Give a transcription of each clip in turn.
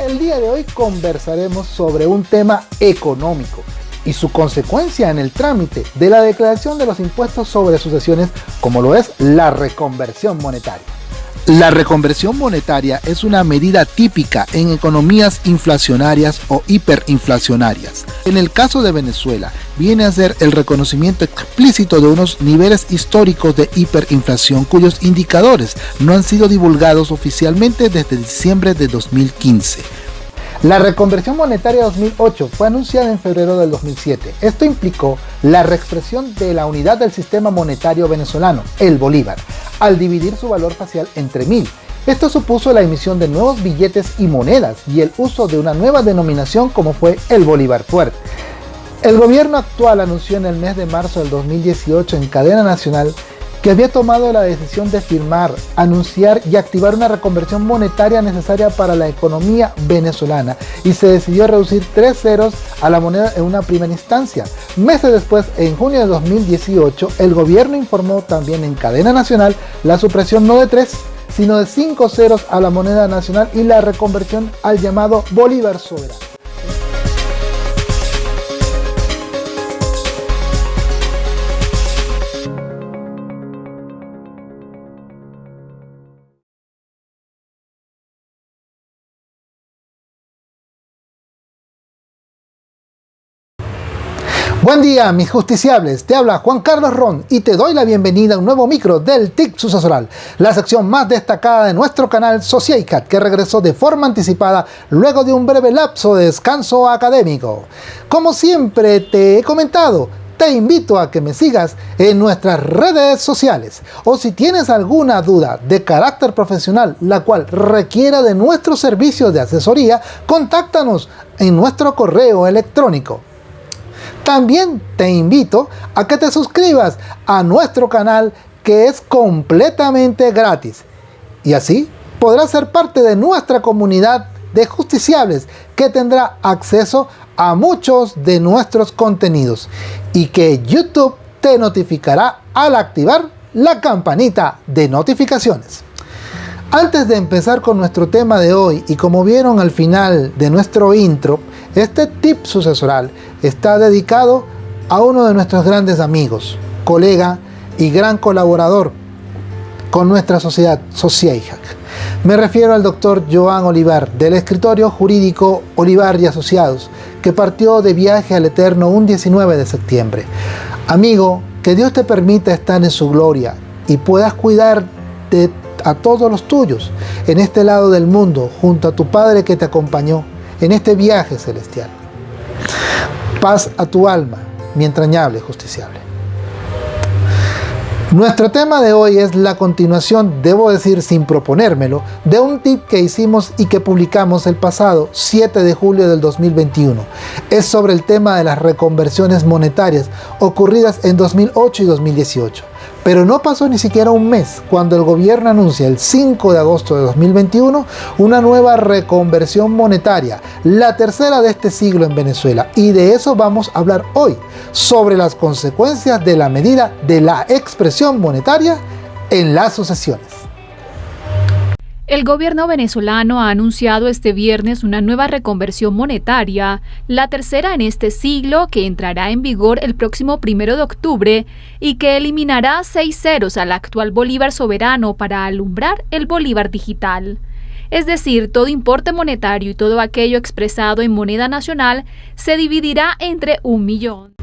El día de hoy conversaremos sobre un tema económico y su consecuencia en el trámite de la declaración de los impuestos sobre sucesiones como lo es la reconversión monetaria. La reconversión monetaria es una medida típica en economías inflacionarias o hiperinflacionarias. En el caso de Venezuela, viene a ser el reconocimiento explícito de unos niveles históricos de hiperinflación cuyos indicadores no han sido divulgados oficialmente desde diciembre de 2015. La reconversión monetaria 2008 fue anunciada en febrero del 2007. Esto implicó la reexpresión de la unidad del sistema monetario venezolano, el bolívar, al dividir su valor facial entre mil. Esto supuso la emisión de nuevos billetes y monedas y el uso de una nueva denominación como fue el bolívar fuerte. El gobierno actual anunció en el mes de marzo del 2018 en cadena nacional que había tomado la decisión de firmar, anunciar y activar una reconversión monetaria necesaria para la economía venezolana y se decidió reducir tres ceros a la moneda en una primera instancia. Meses después, en junio de 2018, el gobierno informó también en cadena nacional la supresión no de tres, sino de cinco ceros a la moneda nacional y la reconversión al llamado Bolívar Soberano. Buen día mis justiciables, te habla Juan Carlos Ron y te doy la bienvenida a un nuevo micro del TIC sucesoral, la sección más destacada de nuestro canal Sociaicat que regresó de forma anticipada luego de un breve lapso de descanso académico. Como siempre te he comentado, te invito a que me sigas en nuestras redes sociales o si tienes alguna duda de carácter profesional la cual requiera de nuestro servicio de asesoría, contáctanos en nuestro correo electrónico también te invito a que te suscribas a nuestro canal que es completamente gratis. Y así podrás ser parte de nuestra comunidad de justiciables que tendrá acceso a muchos de nuestros contenidos y que YouTube te notificará al activar la campanita de notificaciones. Antes de empezar con nuestro tema de hoy y como vieron al final de nuestro intro, este tip sucesoral está dedicado a uno de nuestros grandes amigos, colega y gran colaborador con nuestra sociedad, Sociaihac. Me refiero al doctor Joan Olivar, del escritorio jurídico Olivar y Asociados, que partió de viaje al Eterno un 19 de septiembre. Amigo, que Dios te permita estar en su gloria y puedas cuidar a todos los tuyos en este lado del mundo, junto a tu Padre que te acompañó en este viaje celestial. Paz a tu alma, mi entrañable justiciable. Nuestro tema de hoy es la continuación, debo decir sin proponérmelo, de un tip que hicimos y que publicamos el pasado 7 de julio del 2021. Es sobre el tema de las reconversiones monetarias ocurridas en 2008 y 2018. Pero no pasó ni siquiera un mes cuando el gobierno anuncia el 5 de agosto de 2021 una nueva reconversión monetaria, la tercera de este siglo en Venezuela. Y de eso vamos a hablar hoy, sobre las consecuencias de la medida de la expresión monetaria en las sucesiones. El gobierno venezolano ha anunciado este viernes una nueva reconversión monetaria, la tercera en este siglo que entrará en vigor el próximo primero de octubre y que eliminará seis ceros al actual bolívar soberano para alumbrar el bolívar digital. Es decir, todo importe monetario y todo aquello expresado en moneda nacional se dividirá entre un millón.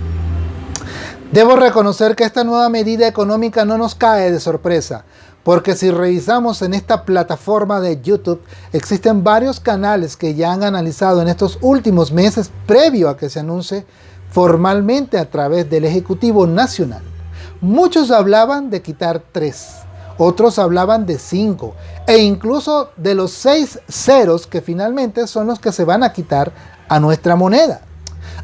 Debo reconocer que esta nueva medida económica no nos cae de sorpresa, porque si revisamos en esta plataforma de YouTube, existen varios canales que ya han analizado en estos últimos meses, previo a que se anuncie formalmente a través del Ejecutivo Nacional. Muchos hablaban de quitar tres, otros hablaban de cinco, e incluso de los seis ceros que finalmente son los que se van a quitar a nuestra moneda.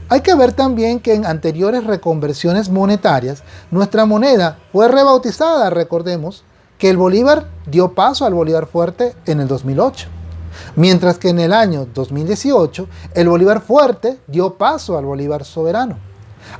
Hay que ver también que en anteriores reconversiones monetarias, nuestra moneda fue rebautizada, recordemos, que el Bolívar dio paso al Bolívar fuerte en el 2008. Mientras que en el año 2018, el Bolívar fuerte dio paso al Bolívar soberano.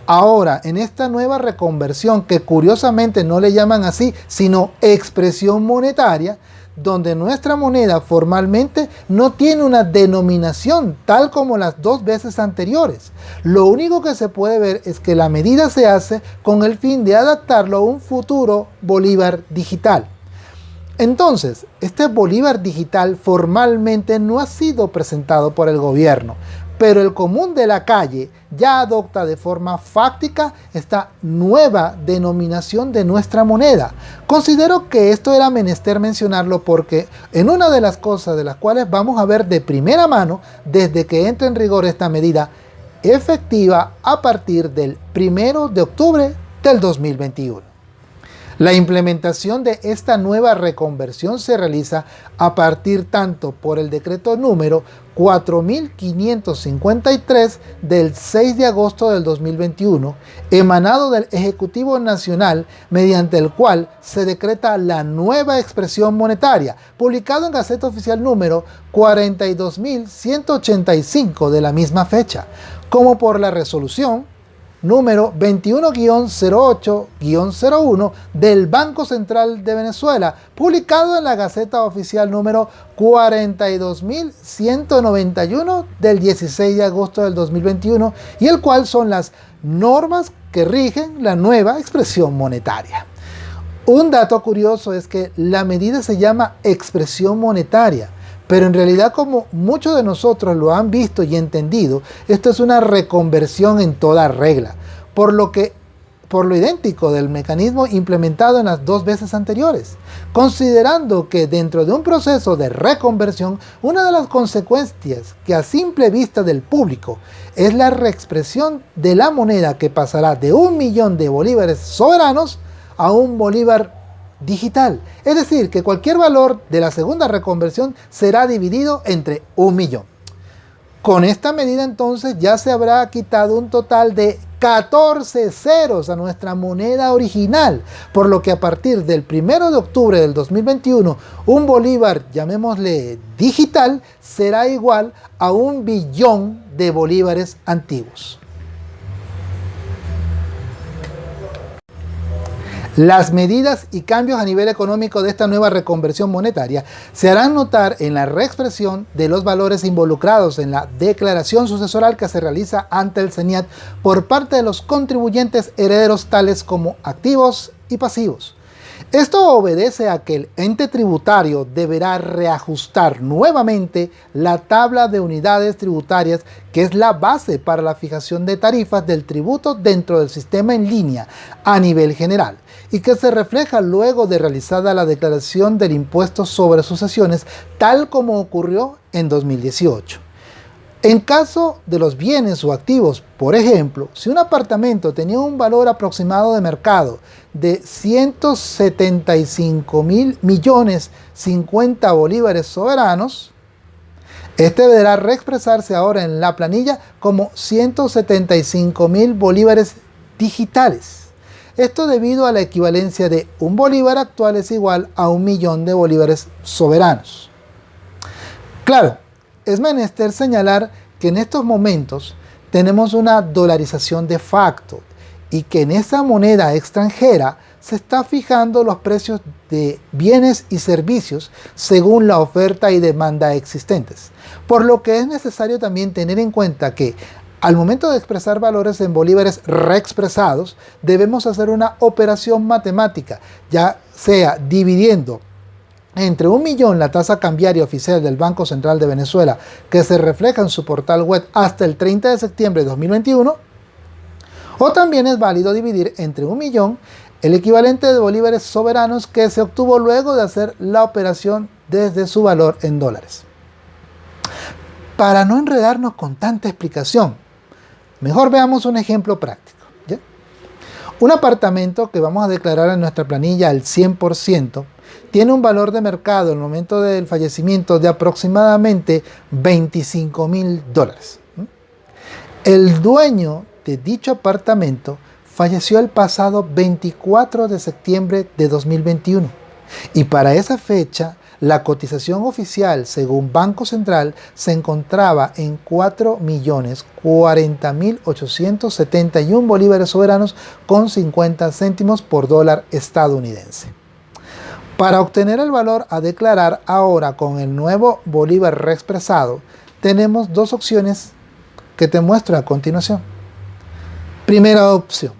Ahora, en esta nueva reconversión, que curiosamente no le llaman así, sino expresión monetaria, donde nuestra moneda formalmente no tiene una denominación tal como las dos veces anteriores. Lo único que se puede ver es que la medida se hace con el fin de adaptarlo a un futuro Bolívar digital. Entonces, este Bolívar digital formalmente no ha sido presentado por el gobierno, pero el común de la calle ya adopta de forma fáctica esta nueva denominación de nuestra moneda. Considero que esto era menester mencionarlo porque en una de las cosas de las cuales vamos a ver de primera mano desde que entre en rigor esta medida efectiva a partir del primero de octubre del 2021. La implementación de esta nueva reconversión se realiza a partir tanto por el decreto número 4553 del 6 de agosto del 2021, emanado del Ejecutivo Nacional, mediante el cual se decreta la nueva expresión monetaria, publicado en Gaceta Oficial número 42185 de la misma fecha, como por la resolución número 21-08-01 del Banco Central de Venezuela, publicado en la Gaceta Oficial número 42.191 del 16 de agosto del 2021 y el cual son las normas que rigen la nueva expresión monetaria. Un dato curioso es que la medida se llama expresión monetaria, pero en realidad como muchos de nosotros lo han visto y entendido, esto es una reconversión en toda regla, por lo que por lo idéntico del mecanismo implementado en las dos veces anteriores, considerando que dentro de un proceso de reconversión, una de las consecuencias que a simple vista del público es la reexpresión de la moneda que pasará de un millón de bolívares soberanos a un bolívar digital. Es decir, que cualquier valor de la segunda reconversión será dividido entre un millón. Con esta medida entonces ya se habrá quitado un total de 14 ceros a nuestra moneda original, por lo que a partir del 1 de octubre del 2021 un bolívar, llamémosle digital, será igual a un billón de bolívares antiguos. Las medidas y cambios a nivel económico de esta nueva reconversión monetaria se harán notar en la reexpresión de los valores involucrados en la declaración sucesoral que se realiza ante el CENIAT por parte de los contribuyentes herederos tales como activos y pasivos. Esto obedece a que el ente tributario deberá reajustar nuevamente la tabla de unidades tributarias que es la base para la fijación de tarifas del tributo dentro del sistema en línea a nivel general y que se refleja luego de realizada la declaración del impuesto sobre sucesiones tal como ocurrió en 2018. En caso de los bienes o activos, por ejemplo, si un apartamento tenía un valor aproximado de mercado de 175 mil millones 50 bolívares soberanos, este deberá reexpresarse ahora en la planilla como 175 mil bolívares digitales. Esto debido a la equivalencia de un bolívar actual es igual a un millón de bolívares soberanos. Claro, es menester señalar que en estos momentos tenemos una dolarización de facto y que en esa moneda extranjera se está fijando los precios de bienes y servicios según la oferta y demanda existentes. Por lo que es necesario también tener en cuenta que al momento de expresar valores en bolívares reexpresados, debemos hacer una operación matemática, ya sea dividiendo entre un millón la tasa cambiaria oficial del Banco Central de Venezuela que se refleja en su portal web hasta el 30 de septiembre de 2021 o también es válido dividir entre un millón el equivalente de bolívares soberanos que se obtuvo luego de hacer la operación desde su valor en dólares. Para no enredarnos con tanta explicación, mejor veamos un ejemplo práctico. Un apartamento que vamos a declarar en nuestra planilla al 100% tiene un valor de mercado en el momento del fallecimiento de aproximadamente 25 mil dólares. El dueño de dicho apartamento falleció el pasado 24 de septiembre de 2021 y para esa fecha la cotización oficial según Banco Central se encontraba en 4.040.871 bolívares soberanos con 50 céntimos por dólar estadounidense. Para obtener el valor a declarar ahora con el nuevo bolívar reexpresado, tenemos dos opciones que te muestro a continuación. Primera opción.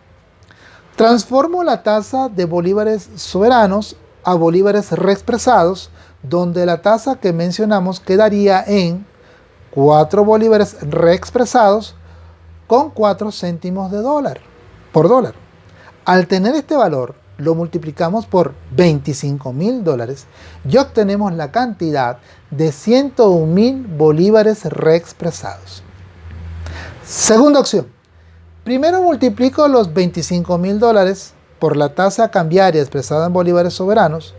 Transformo la tasa de bolívares soberanos a bolívares reexpresados, donde la tasa que mencionamos quedaría en 4 bolívares reexpresados con 4 céntimos de dólar por dólar. Al tener este valor, lo multiplicamos por 25 mil dólares y obtenemos la cantidad de 101 mil bolívares reexpresados. Segunda opción. Primero multiplico los 25 mil dólares por la tasa cambiaria expresada en bolívares soberanos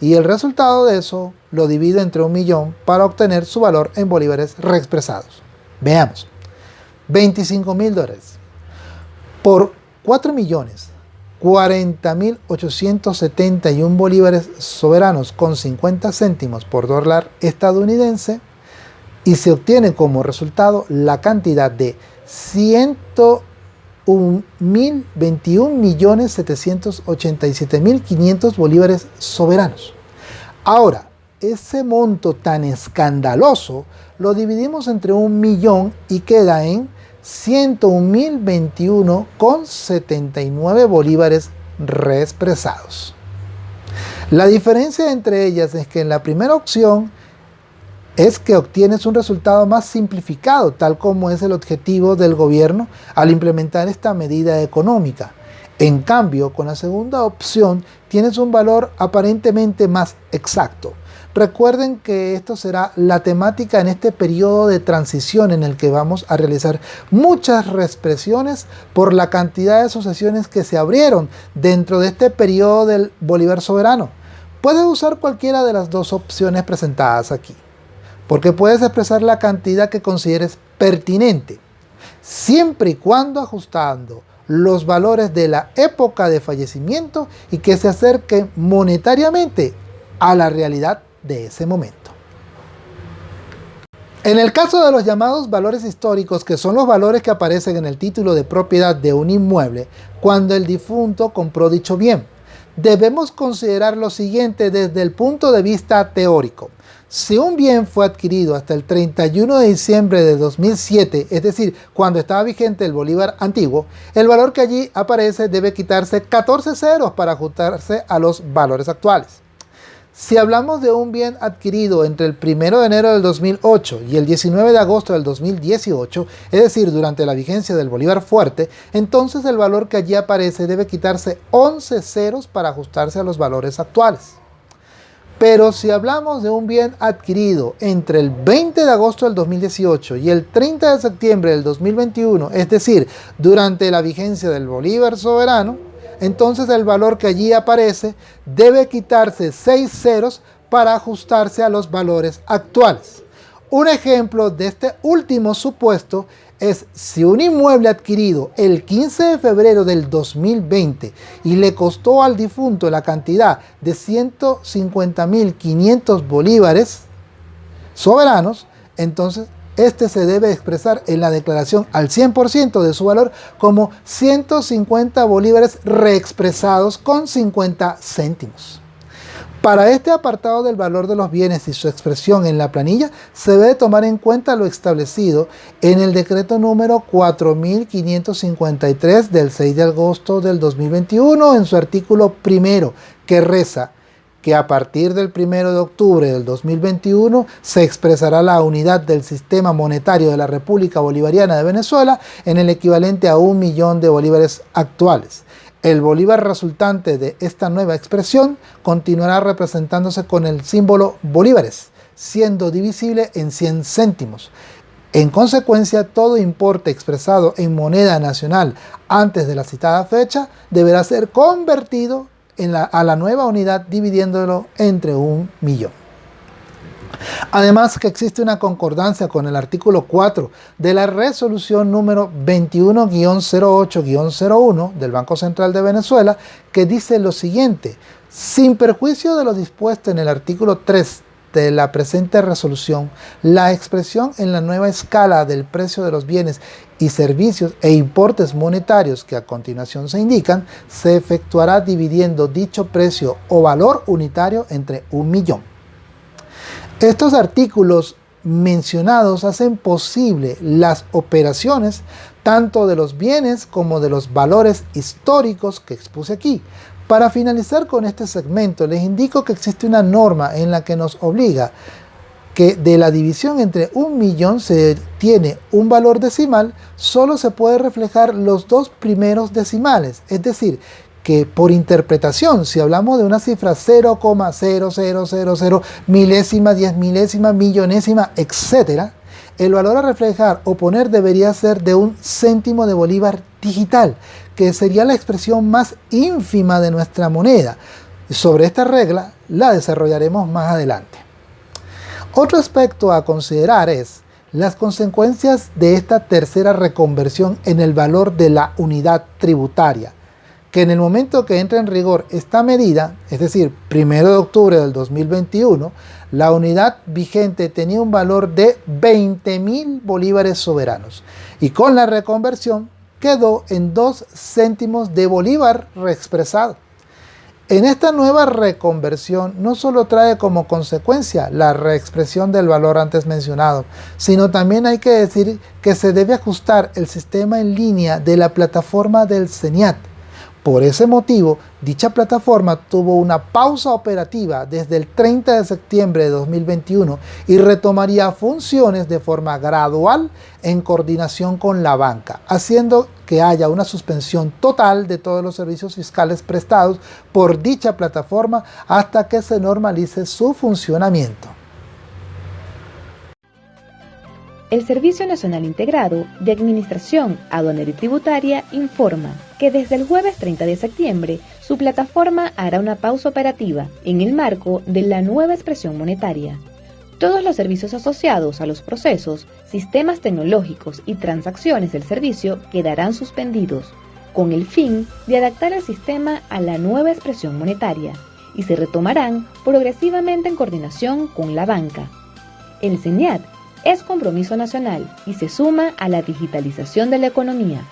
y el resultado de eso lo divido entre un millón para obtener su valor en bolívares reexpresados. Veamos. 25 mil dólares por 4 millones 40.871 bolívares soberanos con 50 céntimos por dólar estadounidense y se obtiene como resultado la cantidad de 121.787.500 bolívares soberanos. Ahora, ese monto tan escandaloso lo dividimos entre un millón y queda en 101.021 con 79 bolívares reexpresados. La diferencia entre ellas es que en la primera opción es que obtienes un resultado más simplificado, tal como es el objetivo del gobierno al implementar esta medida económica. En cambio, con la segunda opción tienes un valor aparentemente más exacto. Recuerden que esto será la temática en este periodo de transición en el que vamos a realizar muchas reexpresiones por la cantidad de sucesiones que se abrieron dentro de este periodo del Bolívar soberano. Puedes usar cualquiera de las dos opciones presentadas aquí, porque puedes expresar la cantidad que consideres pertinente, siempre y cuando ajustando los valores de la época de fallecimiento y que se acerquen monetariamente a la realidad de ese momento. En el caso de los llamados valores históricos, que son los valores que aparecen en el título de propiedad de un inmueble cuando el difunto compró dicho bien, debemos considerar lo siguiente desde el punto de vista teórico. Si un bien fue adquirido hasta el 31 de diciembre de 2007, es decir, cuando estaba vigente el Bolívar antiguo, el valor que allí aparece debe quitarse 14 ceros para ajustarse a los valores actuales. Si hablamos de un bien adquirido entre el 1 de enero del 2008 y el 19 de agosto del 2018, es decir, durante la vigencia del Bolívar Fuerte, entonces el valor que allí aparece debe quitarse 11 ceros para ajustarse a los valores actuales. Pero si hablamos de un bien adquirido entre el 20 de agosto del 2018 y el 30 de septiembre del 2021, es decir, durante la vigencia del Bolívar Soberano, entonces el valor que allí aparece debe quitarse 6 ceros para ajustarse a los valores actuales. Un ejemplo de este último supuesto es si un inmueble adquirido el 15 de febrero del 2020 y le costó al difunto la cantidad de 150.500 bolívares soberanos, entonces este se debe expresar en la declaración al 100% de su valor como 150 bolívares reexpresados con 50 céntimos. Para este apartado del valor de los bienes y su expresión en la planilla, se debe tomar en cuenta lo establecido en el decreto número 4553 del 6 de agosto del 2021 en su artículo primero, que reza que a partir del 1 de octubre del 2021 se expresará la unidad del sistema monetario de la República Bolivariana de Venezuela en el equivalente a un millón de bolívares actuales. El bolívar resultante de esta nueva expresión continuará representándose con el símbolo bolívares, siendo divisible en 100 céntimos. En consecuencia, todo importe expresado en moneda nacional antes de la citada fecha deberá ser convertido a la nueva unidad dividiéndolo entre un millón. Además que existe una concordancia con el artículo 4 de la resolución número 21-08-01 del Banco Central de Venezuela que dice lo siguiente, sin perjuicio de lo dispuesto en el artículo 3 de la presente resolución, la expresión en la nueva escala del precio de los bienes y servicios e importes monetarios que a continuación se indican, se efectuará dividiendo dicho precio o valor unitario entre un millón. Estos artículos mencionados hacen posible las operaciones tanto de los bienes como de los valores históricos que expuse aquí. Para finalizar con este segmento, les indico que existe una norma en la que nos obliga que de la división entre un millón se tiene un valor decimal, solo se puede reflejar los dos primeros decimales, es decir, que por interpretación, si hablamos de una cifra 0,0000, milésima, diez milésima, millonésima, etc., el valor a reflejar o poner debería ser de un céntimo de bolívar digital, que sería la expresión más ínfima de nuestra moneda. Sobre esta regla la desarrollaremos más adelante. Otro aspecto a considerar es las consecuencias de esta tercera reconversión en el valor de la unidad tributaria que en el momento que entra en rigor esta medida, es decir, 1 de octubre del 2021, la unidad vigente tenía un valor de 20 mil bolívares soberanos y con la reconversión quedó en 2 céntimos de bolívar reexpresado. En esta nueva reconversión no solo trae como consecuencia la reexpresión del valor antes mencionado, sino también hay que decir que se debe ajustar el sistema en línea de la plataforma del CENIAT, por ese motivo, dicha plataforma tuvo una pausa operativa desde el 30 de septiembre de 2021 y retomaría funciones de forma gradual en coordinación con la banca, haciendo que haya una suspensión total de todos los servicios fiscales prestados por dicha plataforma hasta que se normalice su funcionamiento. El Servicio Nacional Integrado de Administración Aduanera y Tributaria informa que desde el jueves 30 de septiembre su plataforma hará una pausa operativa en el marco de la nueva expresión monetaria. Todos los servicios asociados a los procesos, sistemas tecnológicos y transacciones del servicio quedarán suspendidos, con el fin de adaptar el sistema a la nueva expresión monetaria, y se retomarán progresivamente en coordinación con la banca. El CENIAT es compromiso nacional y se suma a la digitalización de la economía.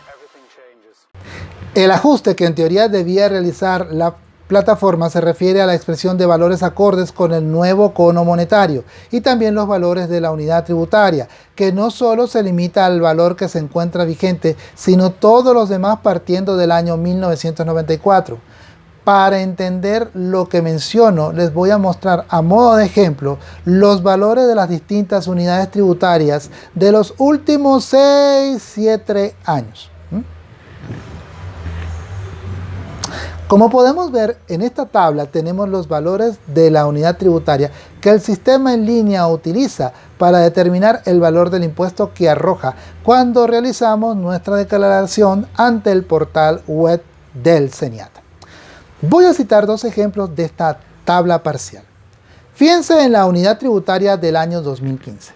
El ajuste que en teoría debía realizar la plataforma se refiere a la expresión de valores acordes con el nuevo cono monetario y también los valores de la unidad tributaria, que no solo se limita al valor que se encuentra vigente, sino todos los demás partiendo del año 1994. Para entender lo que menciono, les voy a mostrar a modo de ejemplo los valores de las distintas unidades tributarias de los últimos 6, 7 años. Como podemos ver, en esta tabla tenemos los valores de la unidad tributaria que el sistema en línea utiliza para determinar el valor del impuesto que arroja cuando realizamos nuestra declaración ante el portal web del CENIAT. Voy a citar dos ejemplos de esta tabla parcial. Fíjense en la unidad tributaria del año 2015,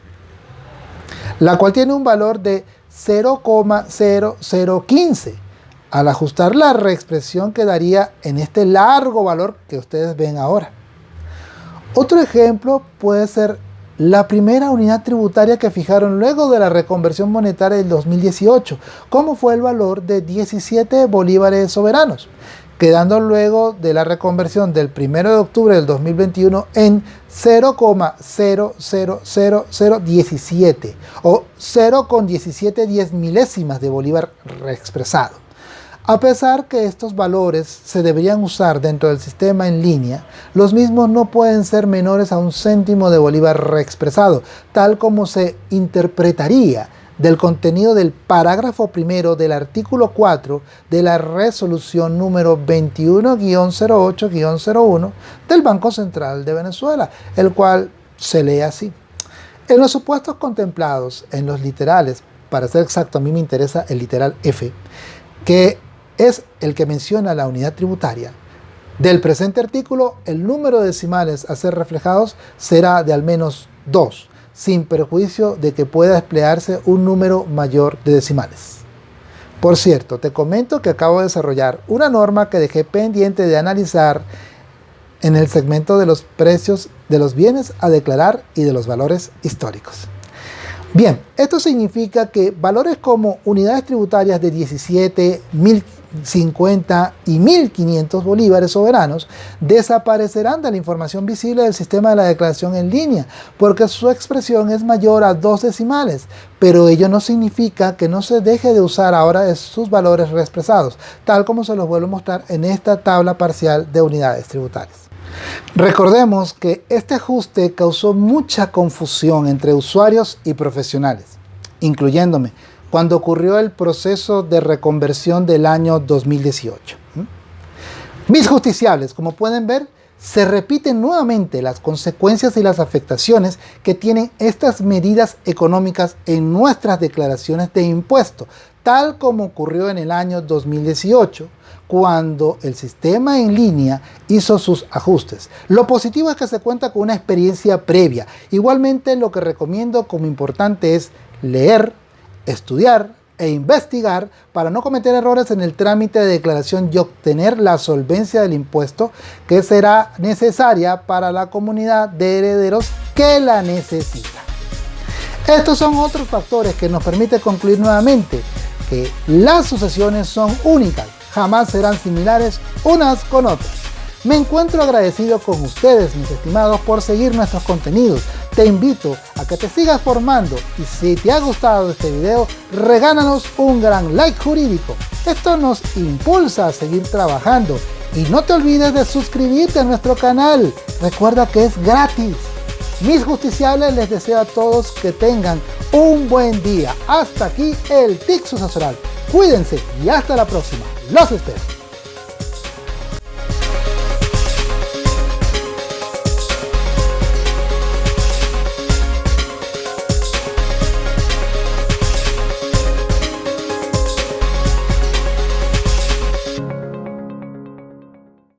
la cual tiene un valor de 0,0015. Al ajustar la reexpresión quedaría en este largo valor que ustedes ven ahora. Otro ejemplo puede ser la primera unidad tributaria que fijaron luego de la reconversión monetaria del 2018, como fue el valor de 17 bolívares soberanos quedando luego de la reconversión del 1 de octubre del 2021 en 0,000017 o 0,17 diez milésimas de bolívar reexpresado. A pesar que estos valores se deberían usar dentro del sistema en línea, los mismos no pueden ser menores a un céntimo de bolívar reexpresado, tal como se interpretaría del contenido del parágrafo primero del artículo 4 de la resolución número 21-08-01 del Banco Central de Venezuela, el cual se lee así. En los supuestos contemplados en los literales, para ser exacto a mí me interesa el literal F, que es el que menciona la unidad tributaria, del presente artículo el número de decimales a ser reflejados será de al menos 2, sin perjuicio de que pueda emplearse un número mayor de decimales. Por cierto, te comento que acabo de desarrollar una norma que dejé pendiente de analizar en el segmento de los precios de los bienes a declarar y de los valores históricos. Bien, esto significa que valores como unidades tributarias de 17, 1050 y 1500 bolívares soberanos desaparecerán de la información visible del sistema de la declaración en línea porque su expresión es mayor a dos decimales, pero ello no significa que no se deje de usar ahora sus valores reexpresados, tal como se los vuelvo a mostrar en esta tabla parcial de unidades tributarias. Recordemos que este ajuste causó mucha confusión entre usuarios y profesionales, incluyéndome, cuando ocurrió el proceso de reconversión del año 2018. Mis justiciables, como pueden ver, se repiten nuevamente las consecuencias y las afectaciones que tienen estas medidas económicas en nuestras declaraciones de impuesto, tal como ocurrió en el año 2018, cuando el sistema en línea hizo sus ajustes. Lo positivo es que se cuenta con una experiencia previa. Igualmente lo que recomiendo como importante es leer, estudiar e investigar para no cometer errores en el trámite de declaración y obtener la solvencia del impuesto que será necesaria para la comunidad de herederos que la necesita. Estos son otros factores que nos permiten concluir nuevamente que las sucesiones son únicas, jamás serán similares unas con otras. Me encuentro agradecido con ustedes, mis estimados, por seguir nuestros contenidos. Te invito a que te sigas formando y si te ha gustado este video, regálanos un gran like jurídico. Esto nos impulsa a seguir trabajando. Y no te olvides de suscribirte a nuestro canal. Recuerda que es gratis. Mis justiciables les deseo a todos que tengan un buen día. Hasta aquí el TIC Sucesoral. Cuídense y hasta la próxima. Los espero.